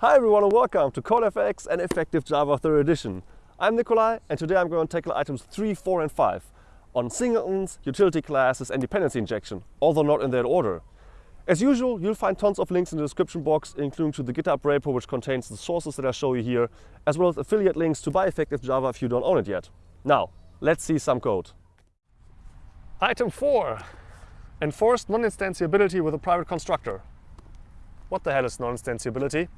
Hi everyone and welcome to CodeFX and Effective Java 3rd edition. I'm Nicolai and today I'm going to tackle items 3, 4 and 5 on singletons, utility classes and dependency injection, although not in that order. As usual, you'll find tons of links in the description box, including to the GitHub repo which contains the sources that I show you here, as well as affiliate links to buy Effective Java if you don't own it yet. Now, let's see some code. Item 4. Enforced non-instantiability with a private constructor. What the hell is non-instantiability?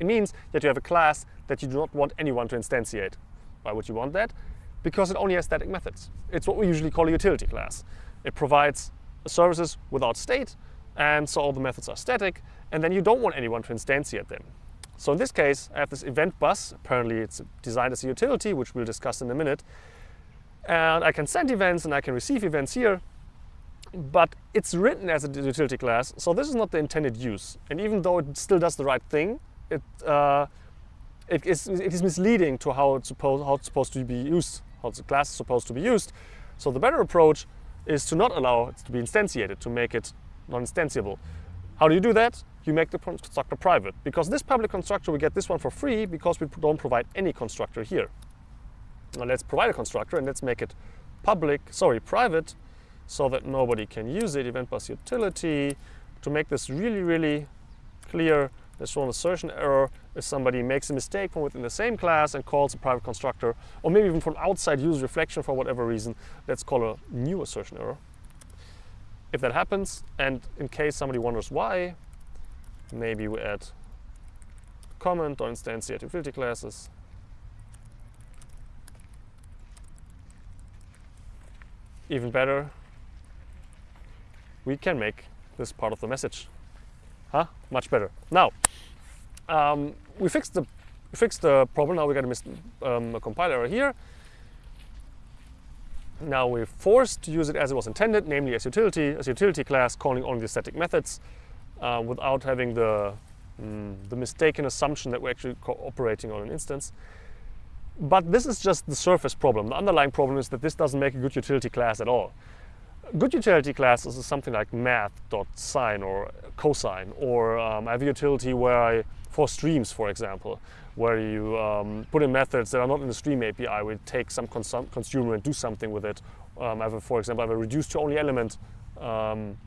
It means that you have a class that you do not want anyone to instantiate. Why would you want that? Because it only has static methods. It's what we usually call a utility class. It provides services without state, and so all the methods are static, and then you don't want anyone to instantiate them. So in this case, I have this event bus. Apparently it's designed as a utility, which we'll discuss in a minute. And I can send events and I can receive events here, but it's written as a utility class, so this is not the intended use. And even though it still does the right thing, it, uh, it, is, it is misleading to how it's, supposed, how it's supposed to be used, how the class is supposed to be used. So the better approach is to not allow it to be instantiated, to make it non-instantiable. How do you do that? You make the constructor private. Because this public constructor, we get this one for free because we don't provide any constructor here. Now let's provide a constructor and let's make it public, sorry, private, so that nobody can use it, event bus utility. To make this really, really clear, there's shown assertion error if somebody makes a mistake from within the same class and calls a private constructor, or maybe even from outside user reflection for whatever reason, let's call a new assertion error. If that happens, and in case somebody wonders why, maybe we add comment or instantiate utility classes. Even better, we can make this part of the message. Huh? Much better. Now, um, we fixed the fixed the problem. Now we got a, mis um, a compiler error here. Now we're forced to use it as it was intended, namely as utility, as utility class, calling only the static methods, uh, without having the mm, the mistaken assumption that we're actually operating on an instance. But this is just the surface problem. The underlying problem is that this doesn't make a good utility class at all good utility classes is something like math.sine or cosine, or um, I have a utility where I, for streams, for example, where you um, put in methods that are not in the stream API, we take some consumer and do something with it. Um, I have, a, for example, I have a reduce to only element um,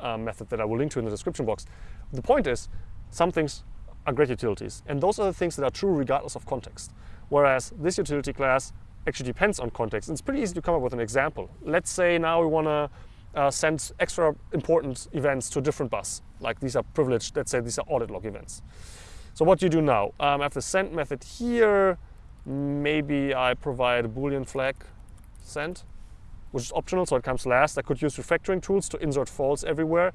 uh, method that I will link to in the description box. The point is, some things are great utilities, and those are the things that are true regardless of context. Whereas this utility class actually depends on context. It's pretty easy to come up with an example. Let's say now we want to uh, send extra important events to a different bus. Like these are privileged, let's say these are audit log events. So what do you do now? Um, I have the send method here. Maybe I provide a boolean flag send, which is optional, so it comes last. I could use refactoring tools to insert false everywhere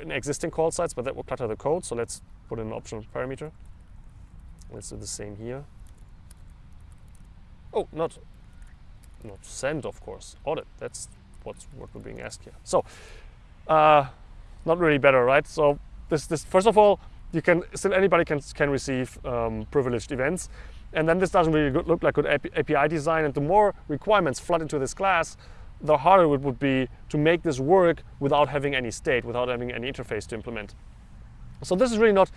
in existing call sites, but that will clutter the code. So let's put in an optional parameter. Let's do the same here. Oh, not not send, of course. Audit. That's what's what we're being asked here. So, uh, not really better, right? So this this first of all, you can still anybody can can receive um, privileged events, and then this doesn't really look like good API design. And the more requirements flood into this class, the harder it would be to make this work without having any state, without having any interface to implement. So this is really not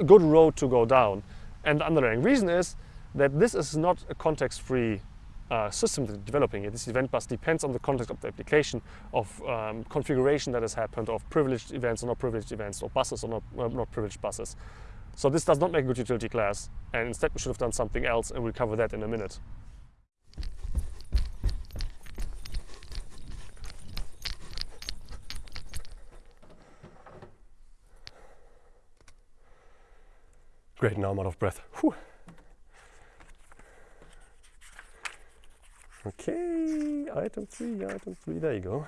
a good road to go down. And the underlying reason is that this is not a context-free uh, system that developing it. This event bus depends on the context of the application, of um, configuration that has happened, of privileged events or not privileged events, or buses or not, uh, not privileged buses. So this does not make a good utility class, and instead we should have done something else, and we'll cover that in a minute. Great, now I'm out of breath. Whew. Okay, item three, item three, there you go.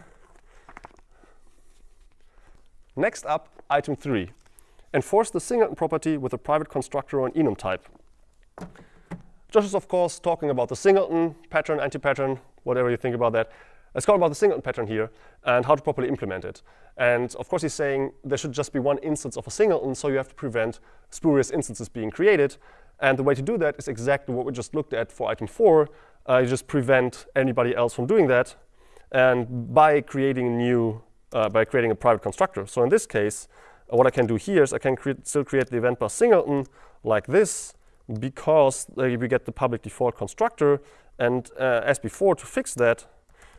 Next up, item three. Enforce the singleton property with a private constructor or an enum type. Josh is, of course, talking about the singleton, pattern, anti-pattern, whatever you think about that. Let's talk about the singleton pattern here and how to properly implement it. And of course, he's saying there should just be one instance of a singleton, so you have to prevent spurious instances being created. And the way to do that is exactly what we just looked at for item four, uh, you just prevent anybody else from doing that and by creating a new, uh, by creating a private constructor. So in this case, uh, what I can do here is I can create, still create the event bus singleton like this because uh, we get the public default constructor. And uh, as before, to fix that,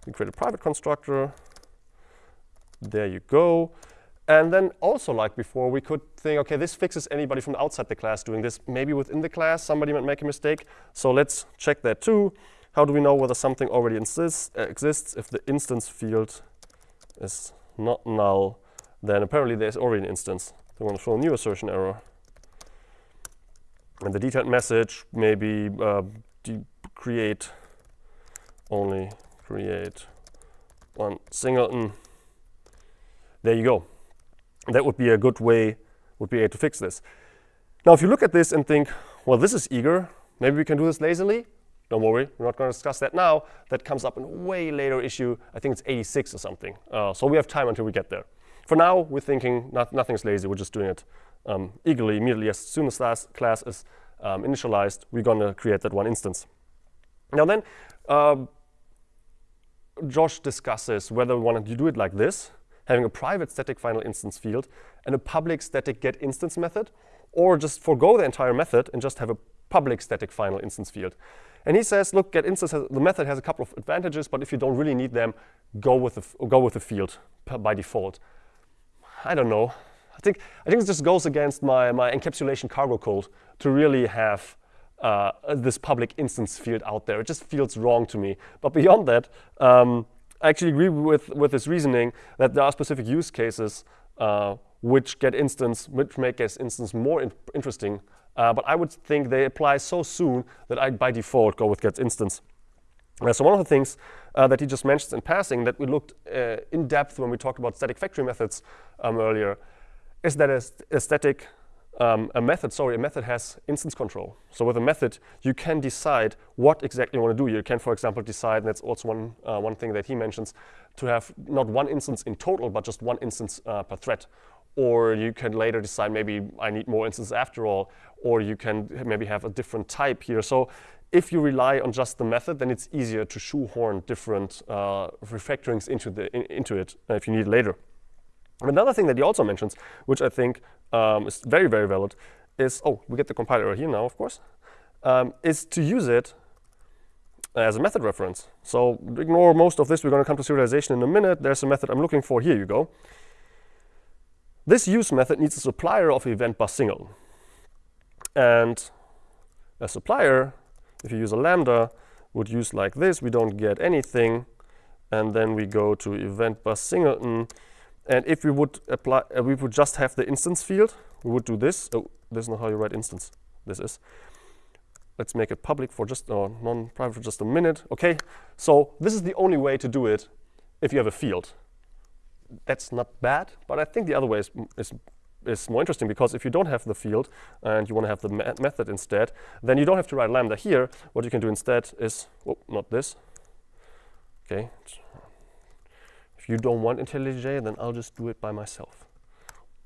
we create a private constructor. There you go. And then also like before, we could think, OK, this fixes anybody from outside the class doing this. Maybe within the class, somebody might make a mistake. So let's check that too. How do we know whether something already exists? Uh, exists if the instance field is not null, then apparently there's already an instance. We want to show a new assertion error. And the detailed message maybe uh, create only create one singleton. There you go. That would be a good way would be to fix this. Now, if you look at this and think, well, this is eager, maybe we can do this lazily. Don't worry, we're not going to discuss that now. That comes up in a way later issue. I think it's 86 or something. Uh, so we have time until we get there. For now, we're thinking not, nothing's lazy. We're just doing it um, eagerly, immediately. As soon as that class is um, initialized, we're going to create that one instance. Now then, uh, Josh discusses whether we want to do it like this, having a private static final instance field and a public static get instance method, or just forego the entire method and just have a public static final instance field. And he says, look, get instance has, the method has a couple of advantages, but if you don't really need them, go with the go with the field by default. I don't know. I think I think it just goes against my my encapsulation cargo code to really have uh, this public instance field out there. It just feels wrong to me. But beyond that, um, I actually agree with with this reasoning that there are specific use cases uh, which get instance which make get instance more in interesting uh, but I would think they apply so soon that I, by default, go with get instance. Uh, so one of the things uh, that he just mentions in passing that we looked uh, in depth when we talked about static factory methods um, earlier is that a, a static um, a method, sorry, a method has instance control. So with a method, you can decide what exactly you want to do. You can, for example, decide, and that's also one, uh, one thing that he mentions, to have not one instance in total, but just one instance uh, per thread or you can later decide maybe I need more instances after all, or you can maybe have a different type here. So if you rely on just the method, then it's easier to shoehorn different uh, refactorings into, the, in, into it uh, if you need it later. Another thing that he also mentions, which I think um, is very, very valid, is, oh, we get the compiler here now, of course, um, is to use it as a method reference. So ignore most of this. We're going to come to serialization in a minute. There's a method I'm looking for. Here you go. This use method needs a supplier of event bus single. And a supplier, if you use a lambda, would use like this. We don't get anything. And then we go to event bus singleton. And if we would apply, uh, we would just have the instance field, we would do this. Oh, this is not how you write instance. This is. Let's make it public for just, or non-private for just a minute. OK, so this is the only way to do it if you have a field that's not bad, but I think the other way is, is, is more interesting because if you don't have the field and you want to have the me method instead, then you don't have to write lambda here. What you can do instead is, oh, not this. Okay. If you don't want IntelliJ, then I'll just do it by myself.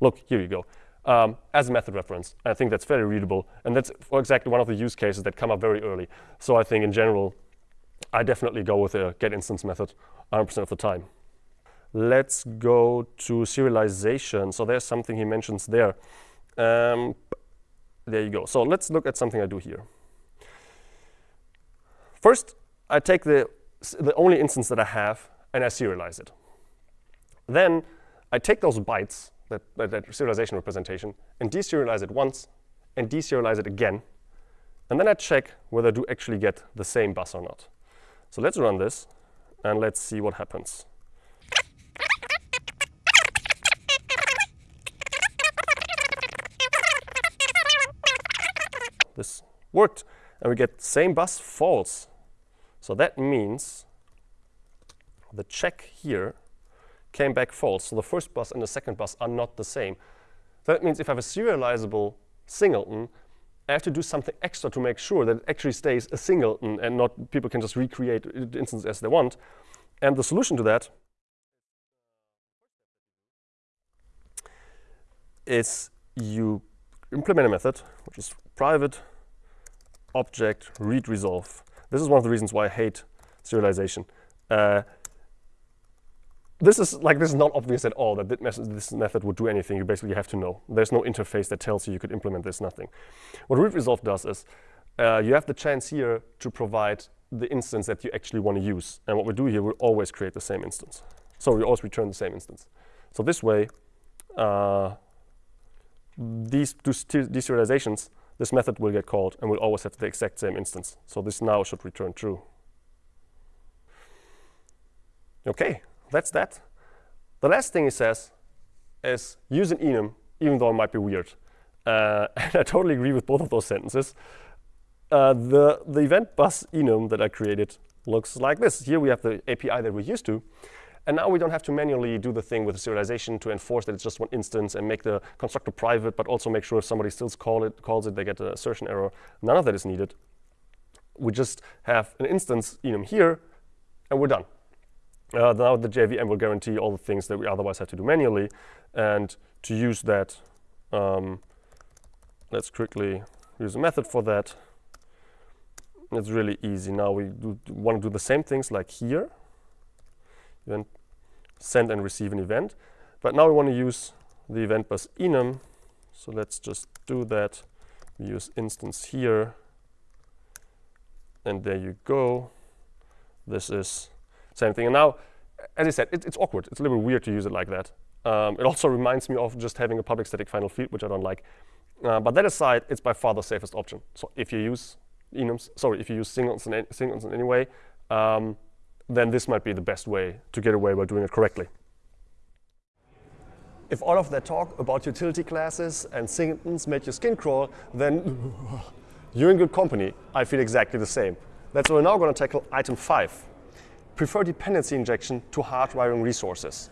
Look, here you go. Um, as a method reference. I think that's very readable. And that's exactly one of the use cases that come up very early. So I think in general, I definitely go with a get instance method 100% of the time. Let's go to serialization. So there's something he mentions there. Um, there you go. So let's look at something I do here. First, I take the, the only instance that I have and I serialize it. Then I take those bytes, that, that, that serialization representation, and deserialize it once and deserialize it again. And then I check whether I do actually get the same bus or not. So let's run this, and let's see what happens. this worked. And we get same bus false. So that means the check here came back false. So the first bus and the second bus are not the same. That means if I have a serializable singleton, I have to do something extra to make sure that it actually stays a singleton and not people can just recreate the instance as they want. And the solution to that is you implement a method, which is private object read resolve. This is one of the reasons why I hate serialization. Uh, this is like this is not obvious at all that this method would do anything. You basically have to know. There's no interface that tells you you could implement this. Nothing. What read resolve does is uh, you have the chance here to provide the instance that you actually want to use. And what we do here, we always create the same instance. So we always return the same instance. So this way, uh, these deserializations, this method will get called and we'll always have the exact same instance. So this now should return true. Okay, that's that. The last thing he says is use an enum, even though it might be weird. Uh, and I totally agree with both of those sentences. Uh, the, the event bus enum that I created looks like this. Here we have the API that we're used to. And now we don't have to manually do the thing with the serialization to enforce that it's just one instance and make the constructor private, but also make sure if somebody still call it, calls it, they get an assertion error. None of that is needed. We just have an instance enum here, and we're done. Uh, now the JVM will guarantee all the things that we otherwise have to do manually. And to use that, um, let's quickly use a method for that. It's really easy. Now we want to do the same things like here. Then send and receive an event. But now we want to use the event bus enum. So let's just do that. We use instance here. And there you go. This is same thing. And now, as I said, it, it's awkward. It's a little weird to use it like that. Um, it also reminds me of just having a public static final field, which I don't like. Uh, but that aside, it's by far the safest option. So if you use enums, sorry, if you use singletons in, in any way, um, then this might be the best way to get away by doing it correctly. If all of that talk about utility classes and singletons made your skin crawl, then you're in good company. I feel exactly the same. That's why we're now going to tackle item five, prefer dependency injection to hardwiring resources.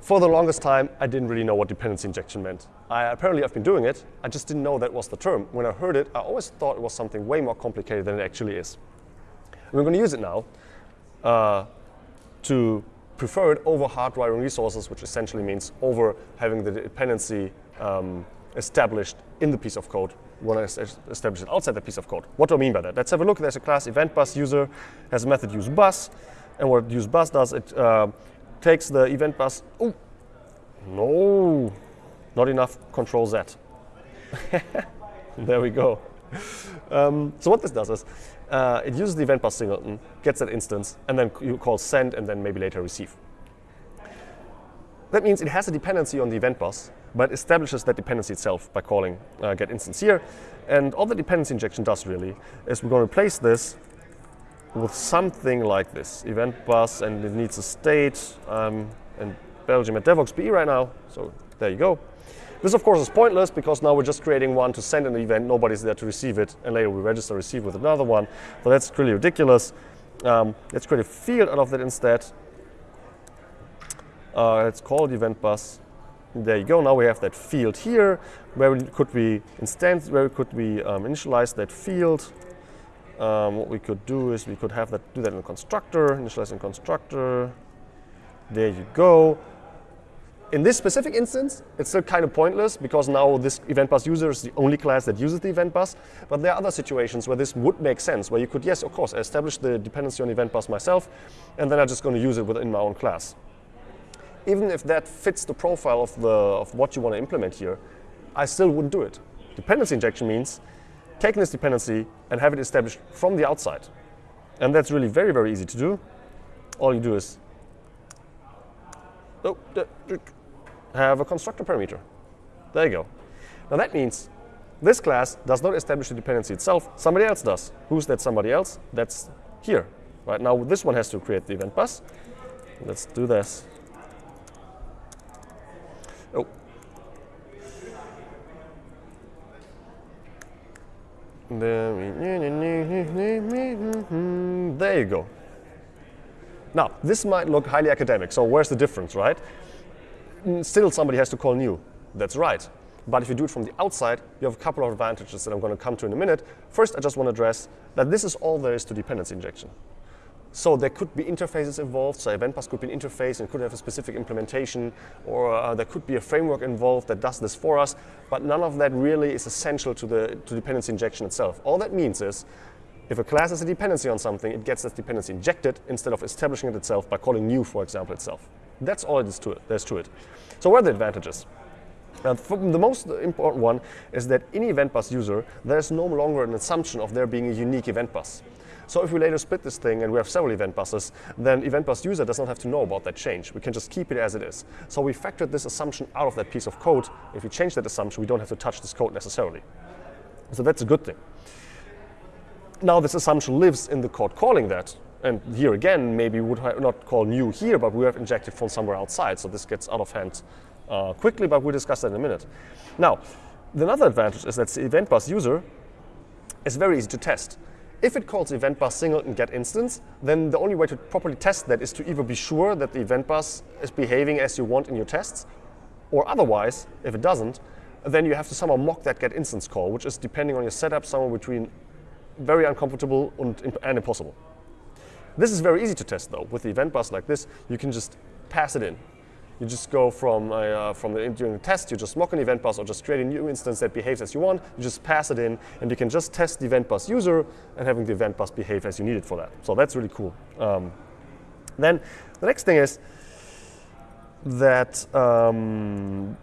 For the longest time, I didn't really know what dependency injection meant. I, apparently, I've been doing it. I just didn't know that was the term. When I heard it, I always thought it was something way more complicated than it actually is. And we're going to use it now uh, to prefer it over hardwiring resources, which essentially means over having the dependency um, established in the piece of code want to establish it outside the piece of code. What do I mean by that? Let's have a look. There's a class event bus user, has a method use bus, and what use bus does, it uh, takes the event bus. Oh, no, not enough control Z. there we go. Um, so what this does is uh, it uses the event bus singleton, gets that instance, and then you call send, and then maybe later receive. That means it has a dependency on the event bus, but establishes that dependency itself by calling uh, get instance here. And all the dependency injection does really is we're going to replace this with something like this, event bus, and it needs a state. Um, in Belgium at Devoxx BE right now, so there you go. This, of course, is pointless because now we're just creating one to send an event. Nobody's there to receive it, and later we register receive with another one. So that's really ridiculous. Um, let's create a field out of that instead. Uh, let's call it event bus there you go. Now we have that field here. Where we could we instance? Where could we um, initialize that field? Um, what we could do is we could have that do that in a constructor, initialize in constructor. There you go. In this specific instance, it's still kind of pointless because now this event bus user is the only class that uses the event bus. But there are other situations where this would make sense, where you could, yes, of course, establish the dependency on event bus myself, and then I'm just going to use it within my own class even if that fits the profile of, the, of what you want to implement here, I still wouldn't do it. Dependency injection means taking this dependency and have it established from the outside. And that's really very, very easy to do. All you do is oh, have a constructor parameter. There you go. Now that means this class does not establish the dependency itself. Somebody else does. Who's that somebody else? That's here. Right now, this one has to create the event bus. Let's do this. There you go. Now, this might look highly academic, so where's the difference, right? Still, somebody has to call new. That's right. But if you do it from the outside, you have a couple of advantages that I'm going to come to in a minute. First, I just want to address that this is all there is to dependency injection. So there could be interfaces involved. So event bus could be an interface and could have a specific implementation, or uh, there could be a framework involved that does this for us. But none of that really is essential to the to dependency injection itself. All that means is If a class has a dependency on something, it gets that dependency injected instead of establishing it itself by calling new, for example, itself. That's all it is to it. There's to it. So what are the advantages? Now, the most important one is that in event bus user, there's no longer an assumption of there being a unique event bus. So if we later split this thing and we have several event buses, then event bus user does not have to know about that change. We can just keep it as it is. So we factored this assumption out of that piece of code. If we change that assumption, we don't have to touch this code necessarily. So that's a good thing. Now this assumption lives in the code calling that. And here again, maybe we would not call new here, but we have injected from somewhere outside. So this gets out of hand uh, quickly, but we'll discuss that in a minute. Now, the another advantage is that the event bus user is very easy to test. If it calls event bus singleton get instance, then the only way to properly test that is to either be sure that the event bus is behaving as you want in your tests, or otherwise, if it doesn't, then you have to somehow mock that get instance call, which is depending on your setup, somewhere between very uncomfortable and, and impossible. This is very easy to test though. With the event bus like this, you can just pass it in. You just go from, uh, from the, during the test, you just mock an event bus or just create a new instance that behaves as you want. You just pass it in, and you can just test the event bus user and having the event bus behave as you need it for that. So that's really cool. Um, then the next thing is that um,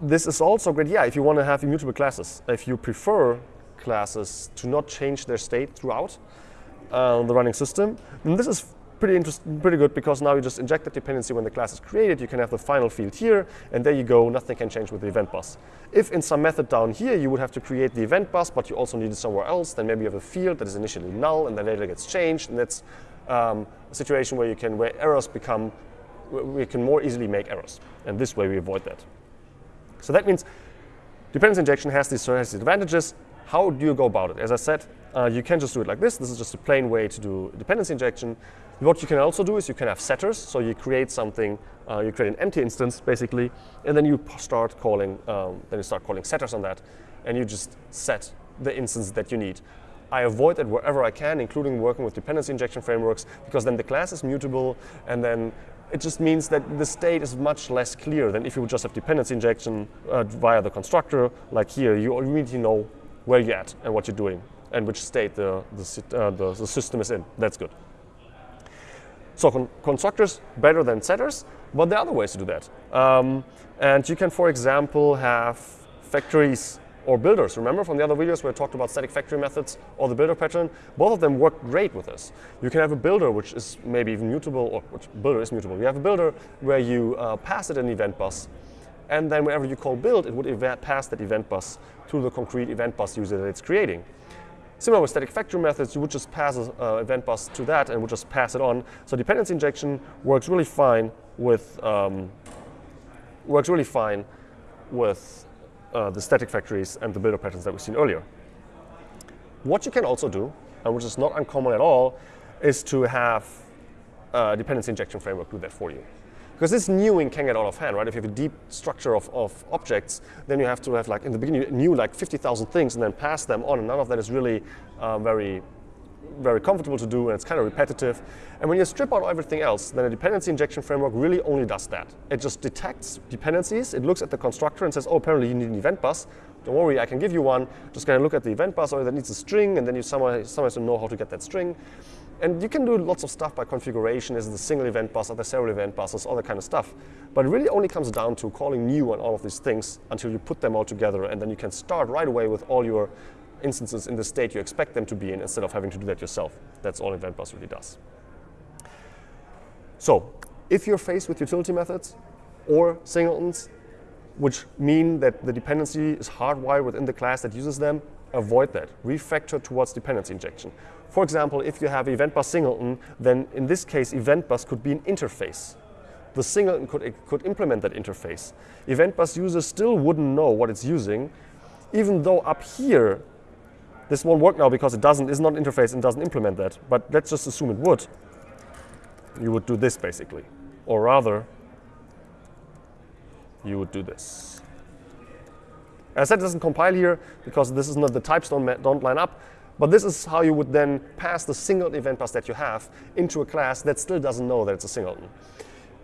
this is also great, yeah, if you want to have immutable classes. If you prefer classes to not change their state throughout uh, the running system, then this is pretty interesting, pretty good because now you just inject the dependency when the class is created. You can have the final field here, and there you go. Nothing can change with the event bus. If in some method down here you would have to create the event bus, but you also need it somewhere else, then maybe you have a field that is initially null and then later gets changed, and that's um, a situation where you can where errors become we can more easily make errors, and this way we avoid that. So that means dependency injection has these, has these advantages. How do you go about it? As I said, uh, you can just do it like this. This is just a plain way to do dependency injection. What you can also do is you can have setters. So you create something, uh, you create an empty instance basically, and then you start calling, um, then you start calling setters on that, and you just set the instance that you need. I avoid it wherever I can, including working with dependency injection frameworks, because then the class is mutable, and then it just means that the state is much less clear than if you would just have dependency injection uh, via the constructor. Like here, you immediately know where you're at and what you're doing and which state the, the, uh, the, the system is in. That's good. So con constructors better than setters, but there are other ways to do that. Um, and you can, for example, have factories or builders. Remember from the other videos where I talked about static factory methods or the builder pattern? Both of them work great with this. You can have a builder which is maybe even mutable, or which builder is mutable. You have a builder where you uh, pass it an event bus, and then whenever you call build, it would pass that event bus to the concrete event bus user that it's creating. Similar with static factory methods, you would just pass an uh, event bus to that and would just pass it on. So dependency injection works really fine with um, works really fine with uh, the static factories and the builder patterns that we've seen earlier. What you can also do, and which is not uncommon at all, is to have a dependency injection framework do that for you. Because this newing can get out of hand, right? If you have a deep structure of, of objects, then you have to have like, in the beginning, new like 50,000 things and then pass them on, and none of that is really uh, very, very comfortable to do, and it's kind of repetitive. And when you strip out everything else, then a dependency injection framework really only does that. It just detects dependencies, it looks at the constructor and says, oh, apparently you need an event bus. Don't worry, I can give you one. Just kind of look at the event bus, or that needs a string, and then you somehow, somehow to know how to get that string. And you can do lots of stuff by configuration. Is it a single event bus? Are there several event buses? All that kind of stuff. But it really only comes down to calling new on all of these things until you put them all together. And then you can start right away with all your instances in the state you expect them to be in instead of having to do that yourself. That's all event bus really does. So if you're faced with utility methods or singletons, which mean that the dependency is hardwired within the class that uses them, avoid that. Refactor towards dependency injection. For example, if you have event bus singleton, then in this case, event bus could be an interface. The singleton could, could implement that interface. Event bus users still wouldn't know what it's using, even though up here, this won't work now because it doesn't, is not an interface and doesn't implement that. But let's just assume it would. You would do this basically. Or rather, you would do this. As I said, it doesn't compile here because this is not the types don't, don't line up. But this is how you would then pass the single event bus that you have into a class that still doesn't know that it's a singleton.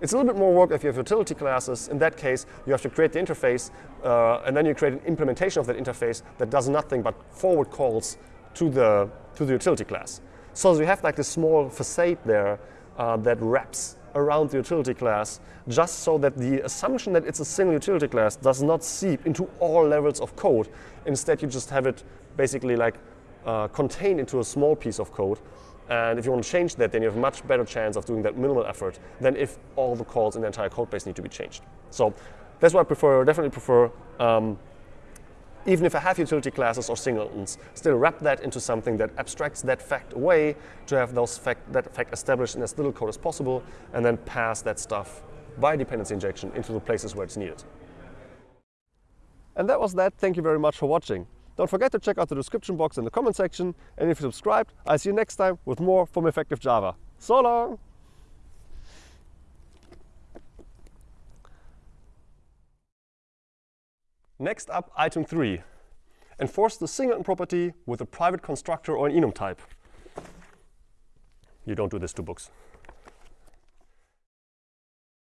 It's a little bit more work if you have utility classes. In that case, you have to create the interface, uh, and then you create an implementation of that interface that does nothing but forward calls to the to the utility class. So you have like this small facade there uh, that wraps around the utility class just so that the assumption that it's a single utility class does not seep into all levels of code. Instead, you just have it basically like uh, contained into a small piece of code. And if you want to change that, then you have a much better chance of doing that minimal effort than if all the calls in the entire code base need to be changed. So that's why I prefer, definitely prefer um, even if I have utility classes or singletons, still wrap that into something that abstracts that fact away to have those fact, that fact established in as little code as possible, and then pass that stuff by dependency injection into the places where it's needed. And that was that. Thank you very much for watching. Don't forget to check out the description box in the comment section, and if you subscribed, I'll see you next time with more from Effective Java. So long! Next up, item 3. Enforce the singleton property with a private constructor or an enum type. You don't do this to books.